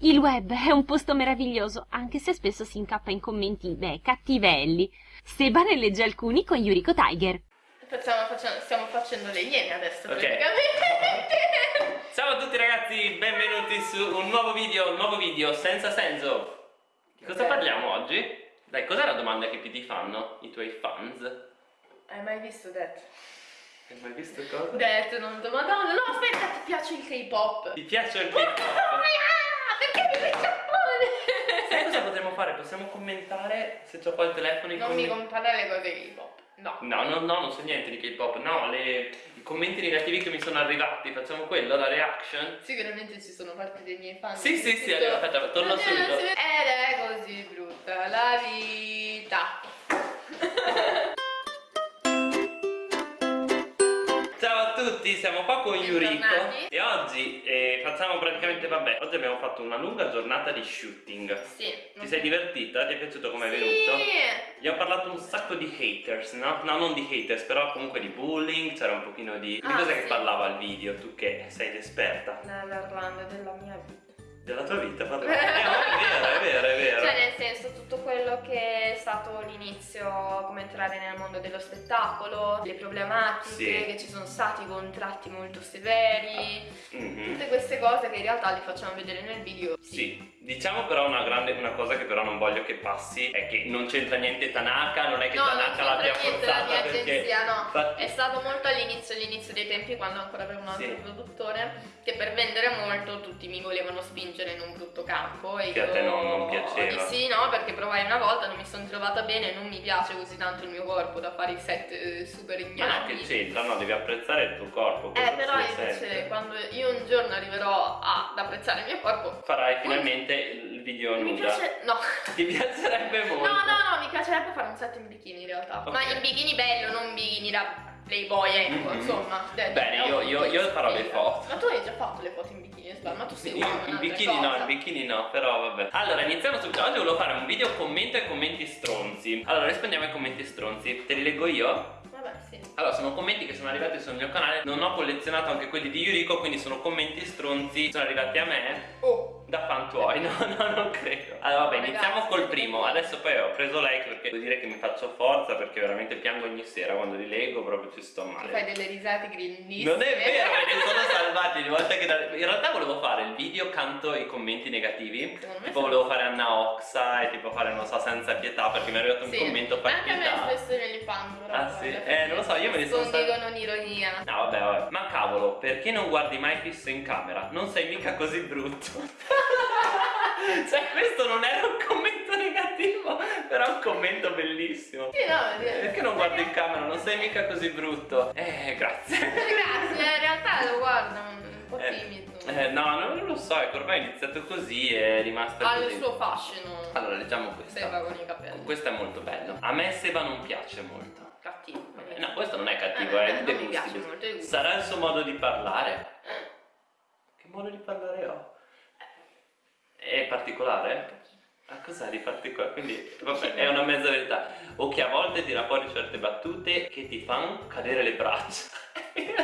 Il web è un posto meraviglioso, anche se spesso si incappa in commenti, beh, cattivelli. Seba ne legge alcuni con Yuriko Tiger. Facciamo, facciamo, stiamo facendo le iene adesso, Ok. praticamente. Ciao a tutti ragazzi, benvenuti su un nuovo video, un nuovo video senza senso. Di cosa Ok. parliamo oggi? Dai, cos'è la domanda che più ti fanno i tuoi fans? Hai mai visto Death? Hai mai visto cosa? Death, non do madonna. No, aspetta, ti piace il K-pop? Ti piace il K-pop? Perché in Sai Giappone? cosa potremmo fare? Possiamo commentare se c'ho qua il telefono i Non mi comprare le cose K-pop. No. No, no, no, non so niente di K-pop, no, le- i commenti negativi che mi sono arrivati, facciamo quello, la reaction? Sicuramente ci sono parte dei miei fan. Sì, sì, sì, Tutto- aspetta, torno subito. Ed è così brutta la vita. Tutti, siamo qua con Yuriko e oggi eh, facciamo praticamente, vabbè, oggi abbiamo fatto una lunga giornata di shooting. Sì. Ti sei divertita? Ti è piaciuto come è Sì. venuto? Gli ho parlato un sacco di haters, no? No, non di haters, però comunque di bullying, c'era un pochino di... Di Ah, cosa che sì. parlava il video, tu che sei l'esperta Neverland della mia vita. della tua vita, parlava. entrare nel mondo dello spettacolo, le problematiche, Sì. che ci sono stati contratti molto severi, Mhm. tutte queste cose che in realtà li facciamo vedere nel video. Sì, diciamo però una grande una cosa che però non voglio che passi è che non c'entra niente Tanaka, non è che No, Tanaka l'abbia niente la forzata mia perché agenzia, no. Infatti- È stato molto all'inizio, all'inizio dei tempi quando ancora avevo un altro Sì. produttore che per vendere molto tutti mi volevano spingere in un brutto campo e Che a io te non- non piaceva. sì, no, perché provai una volta, non mi sono trovata bene, non mi piace così tanto il mio corpo da fare i set eh, super Ma no, che c'entra, no, devi apprezzare il tuo corpo. Eh, però invece sente. quando io un giorno arriverò ad apprezzare il mio corpo, Farai finalmente il video mi nuda. piace. No. Ti piacerebbe molto. No, no, no, mi piacerebbe fare un set in bikini in realtà. Ok. Ma in bikini bello, non bikini da playboy, ecco, Mhm. insomma. Dai, Bene, io- io- io farò le foto. Ma tu hai già fatto le foto in bikini, Sbar, ma tu sei uomo, in bikini no, cosa. in bikini no, però vabbè. Allora, iniziamo subito. Oggi volevo fare un video commento ai commenti stronzi. Allora, rispondiamo ai commenti stronzi. Te li leggo io? Allora, sono commenti che sono arrivati sul mio canale. Non ho collezionato anche quelli di Yuriko, quindi sono commenti stronzi. Sono arrivati a me Oh, da fan tuoi. No, no, non credo. Allora, vabbè, Ragazzi, iniziamo col primo. Adesso poi ho preso like perché devo dire che mi faccio forza perché veramente piango ogni sera quando li leggo, proprio ci sto male. fai delle risate grindissime. Non è vero, ne sono salvati ogni volta che da- In realtà volevo fare il video canto i commenti negativi Tipo volevo fare Anna Oxa e tipo fare non so senza pietà perché mi è arrivato un Sì. commento fa Anche a me spesso io me li sono nascondigo salv- non ironia. No vabbè vabbè Ma cavolo, perché non guardi mai fisso in camera? Non sei mica così brutto Cioè questo non era un commento negativo Però è un commento bellissimo Sì, no, Perché non guardi in camera? Non sei mica così brutto Eh, grazie Grazie, in realtà lo guardo un po' Eh, timido. Eh, no, non lo so, ecco, ormai è iniziato così e è rimasto ha così. il suo fascino. Allora, leggiamo questa. Seba con i capelli. Questo è molto bello. A me Seba non piace molto. Cattivo. Eh, No, questo non è cattivo, Eh, è eh, non mi gusti. Sarà il suo modo di parlare? Che modo di parlare ho? È particolare? Ah, cos'è di particolare? Quindi, vabbè, è una mezza verità. O che a volte tira fuori certe battute che ti fanno cadere le braccia. È?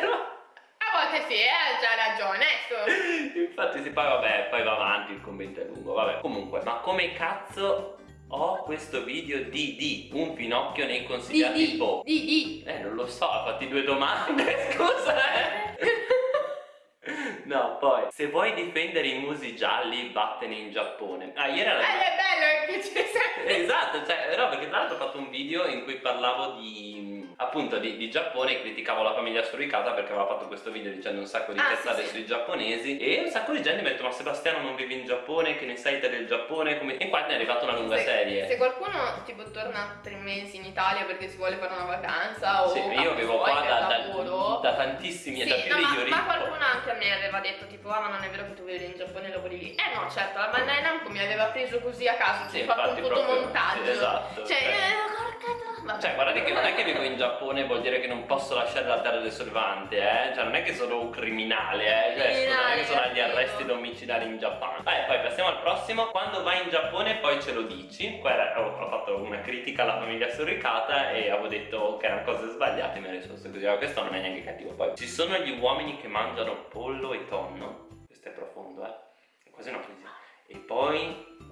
A volte sì, eh, c'ha ragione, ecco. Infatti si poi vabbè, poi va avanti, il commento è lungo, vabbè. Comunque, ma come cazzo ho questo video di di un Pinocchio nei consigliati di, boh? di, di. Eh, non lo so, ha fatti due domande, scusa, eh. No, poi, se vuoi difendere i musi gialli, vattene in Giappone. Ah, ieri era... Eh, è bello ci sei. Esatto, cioè, no, perché tra l'altro ho fatto un video in cui parlavo di appunto di, di Giappone e criticavo la famiglia suricata perché aveva fatto questo video dicendo un sacco di Ah, cazzate sì, sì. sui giapponesi e un sacco di gente mi ha detto ma Sebastiano non vivi in Giappone, che ne sai te del Giappone? Come... E qua ne è arrivata una lunga Se- serie. Se qualcuno tipo torna tre mesi in Italia perché si vuole fare una vacanza o Sì, io vivo qua da, da- da tantissimi, Sì, da più no, di ma, ma qualcuno anche a me aveva detto tipo ah ma non è vero che tu vivi in Giappone e lavori lì Eh no certo la Bandai Namco mi aveva preso così a caso Sì, ci ho fatto un fotomontaggio sì, esatto, Cioè cioè. eh, vabbè. Cioè, guardate che non è che vivo in Giappone vuol dire che non posso lasciare la terra del sollevante, eh? Cioè, non è che sono un criminale, eh? Cioè, scusa, non è che sono agli Criminale, arresti domiciliari in Giappone. Vai, poi passiamo al prossimo. Quando vai in Giappone poi ce lo dici. Qua era- ho, ho fatto una critica alla famiglia surricata e avevo detto che erano cose sbagliate. Mi ha risposto così. Ma questo non è neanche cattivo. Poi ci sono gli uomini che mangiano pollo e tonno. Questo è profondo, eh? È quasi una crisi.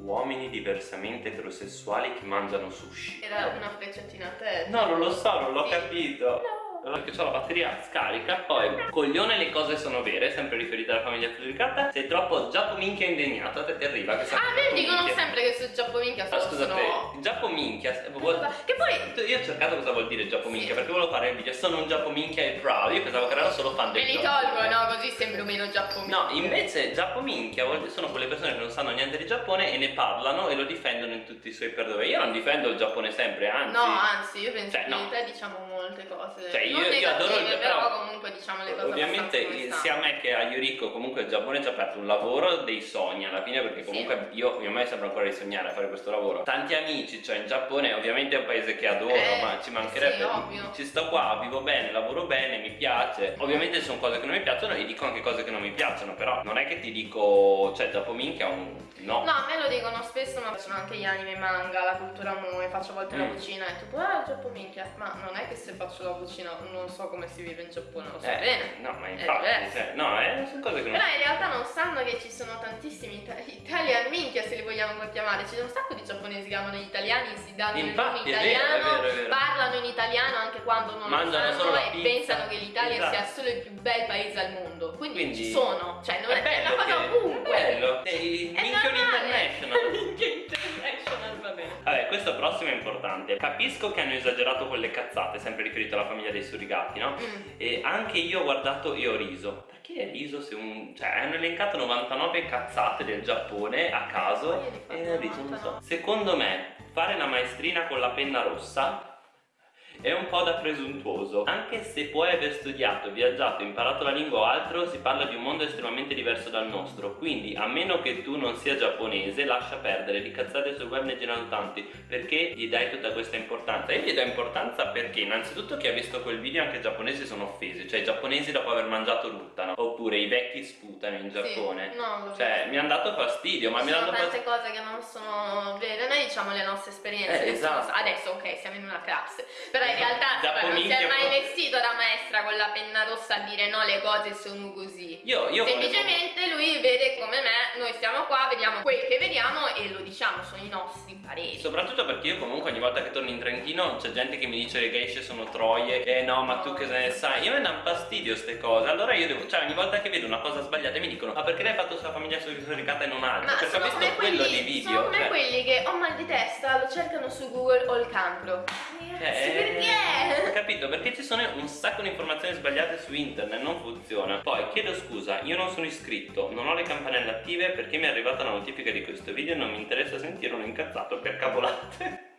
Uomini diversamente eterosessuali che mangiano sushi. Era una frecciatina a te. No, non lo so, non l'ho Sì. capito. No. Perché ho la batteria scarica Poi, coglione le cose sono vere Sempre riferita alla famiglia Fluidicata Sei troppo giappominchia indegnato A te ti arriva che Ah, vedi, dicono minchia. sempre che su Giappominchia Ma sono... scusate, giappominchia eh, vuol- Che poi... Io ho cercato cosa vuol dire giappominchia Sì. Perché volevo fare il video Sono un giappominchia e proud Io pensavo che erano solo fan Me del li Giappone. tolgo, no? Così sembro meno Giappominchia. No, invece giappominchia vuol dire- sono quelle persone che non sanno niente di Giappone e ne parlano e lo difendono in tutti i suoi perdoni. Io non difendo il Giappone sempre, anzi. No, anzi, io penso Cioè, che no. in te diciamo molte cose. Cioè, io- io adoro il Giappone, però comunque diciamo le cose Ovviamente sia a me che a Yuriko comunque il Giappone ci ha aperto un lavoro dei sogni alla fine perché comunque io a me sembra ancora di sognare a fare questo lavoro. Tanti amici, cioè in Giappone ovviamente è un paese che adoro, Eh, ma ci mancherebbe. sì, ovvio. Ci sto qua, vivo bene, lavoro bene, mi piace. Ovviamente ci sono cose che non mi piacciono e dico anche cose che non mi piacciono, però non è che ti dico, cioè Giappominchia è un no. No, a me lo dicono spesso, ma faccio anche gli anime manga, la cultura moe, faccio a volte la Mm. cucina e tu, ah, Giappominchia. Ma non è che se faccio la cucina non so come si vive in Giappone, lo so Eh, bene. No, ma È infatti, diverso. cioè, no, eh, sono cose che non Però in realtà non sanno che ci sono tantissimi ita- italian minchia se li vogliamo chiamare, ci sono un sacco di giapponesi che amano gli italiani, si danno il nome Infatti, è vero, è italiano, vero, è vero. parlano in italiano anche quando non Mangiano lo sanno e pizza. pensano che l'Italia Esatto. sia solo il più bel paese al mondo. Quindi, Quindi- ci sono, cioè non è, è bello una cosa ovunque. È bello. È il È normale. international. Minchia international, va bene. Vabbè, questo prossimo è importante. Capisco che hanno esagerato con le cazzate, sempre riferito alla famiglia dei surrogati, no? Mm. E anche io ho guardato e ho riso. Perché hai riso se un. cioè hanno elencato 99 cazzate del Giappone a caso e ho riso, non so. 99. Secondo me, fare la maestrina con la penna rossa è un po' da presuntuoso. Anche se puoi aver studiato, viaggiato, imparato la lingua o altro, si parla di un mondo estremamente diverso dal nostro. Quindi, a meno che tu non sia giapponese, lascia perdere. Di cazzate sul web ne girano tanti. Perché gli dai tutta questa importanza? Io gli do importanza perché, innanzitutto, chi ha visto quel video anche i giapponesi sono offesi. Cioè, i giapponesi dopo aver mangiato ruttano. Oppure i vecchi sputano in Giappone. Sì, no, Cioè, mi hanno dato fastidio, ma mi hanno dato tante cose che non sono vere, noi diciamo le nostre esperienze. Eh, esatto. Adesso ok, siamo in una classe, però in realtà Dopo non si è mai vestito da maestra con la penna rossa a dire no, le cose sono così. Io, io volevo- Semplicemente lui vede come me, noi stiamo qua, vediamo quel che vediamo e lo diciamo, sono i nostri pareri. Soprattutto perché io comunque ogni volta che torno in Trentino c'è gente che mi dice le geishe sono troie Eh no ma tu che ne sai Io mi danno fastidio ste cose Allora io devo Cioè ogni volta che vedo una cosa sbagliata mi dicono Ma perché l'hai fatto sulla famiglia surricata e non altro? Ma Perché ho visto quello quelli, di video sono come cioè, quelli che ho mal di testa, lo cercano su Google o il cancro. Ragazzi, eh, perché? Capito? Perché ci sono un sacco di informazioni sbagliate su internet, non funziona. Poi chiedo scusa, io non sono iscritto, non ho le campanelle attive perché mi è arrivata la notifica di questo video e non mi interessa sentire un incazzato per cavolate.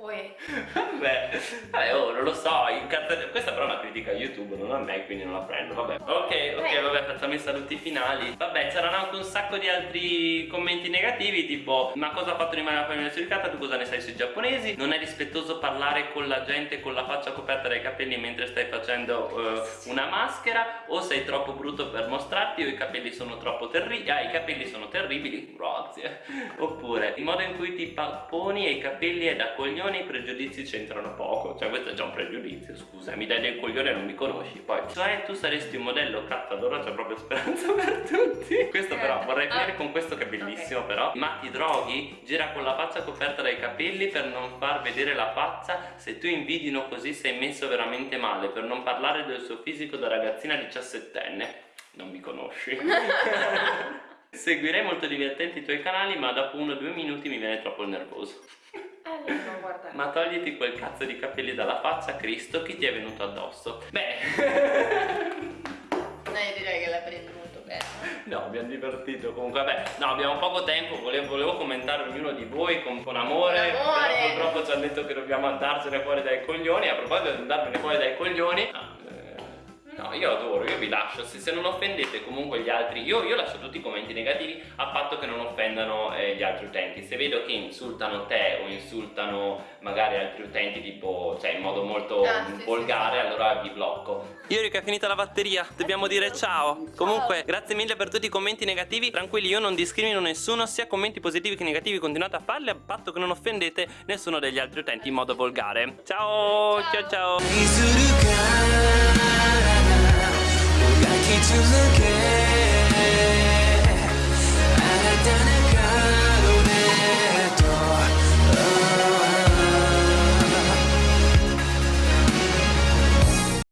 Poi Vabbè, vabbè, oh, non lo so, incazza- questa però è una critica a YouTube, non a me, quindi non la prendo, vabbè. Ok, ok, vabbè, facciamo i saluti finali. Vabbè, c'erano anche un sacco di altri commenti negativi, tipo ma cosa ha fatto rimane la famiglia suricata, tu cosa ne sai sui giapponesi? Non è rispettoso parlare con la gente con la faccia coperta dai capelli mentre stai facendo eh, una maschera o sei troppo brutto per mostrarti o i capelli sono troppo terribili, ah i capelli sono terribili, grazie. Oppure il modo in cui ti poni e i capelli è da coglione i pregiudizi c'entrano poco. Cioè questo è già un pregiudizio scusa Mi dai del coglione e non mi conosci Poi. Cioè tu saresti un modello cazzo allora c'è proprio speranza per tutti. Questo però Eh, vorrei ah. finire con questo che è bellissimo però. Ma ti droghi? Gira con la faccia coperta dai capelli per non far vedere la faccia? Se tu invidino così sei messo veramente male. Per non parlare del suo fisico da ragazzina diciassettenne. Non mi conosci. Seguirei molto divertenti i tuoi canali ma dopo uno o due minuti mi viene troppo nervoso. Eh, non guardare. ma togliti quel cazzo di capelli dalla faccia, Cristo, chi ti è venuto addosso? Beh, Eh, direi che la prendi molto bene. no, abbiamo divertito comunque, vabbè, no, abbiamo poco tempo, volevo, volevo commentare ognuno di voi con, con amore, amore. però purtroppo ci hanno detto che dobbiamo andarcene fuori dai coglioni, a proposito di andarmene fuori dai coglioni, ah, No, io adoro, io vi lascio, se, se non offendete comunque gli altri, io, io lascio tutti i commenti negativi a patto che non offendano eh, gli altri utenti. Se vedo che insultano te o insultano magari altri utenti tipo, cioè in modo molto Ah, sì, volgare, sì, sì. allora vi blocco. Iuri che è finita la batteria, dobbiamo dire ciao. Comunque, grazie mille per tutti i commenti negativi, tranquilli, io non discrimino nessuno, sia commenti positivi che negativi continuate a farli a patto che non offendete nessuno degli altri utenti in modo volgare. Ciao, ciao ciao. 愛 to look at.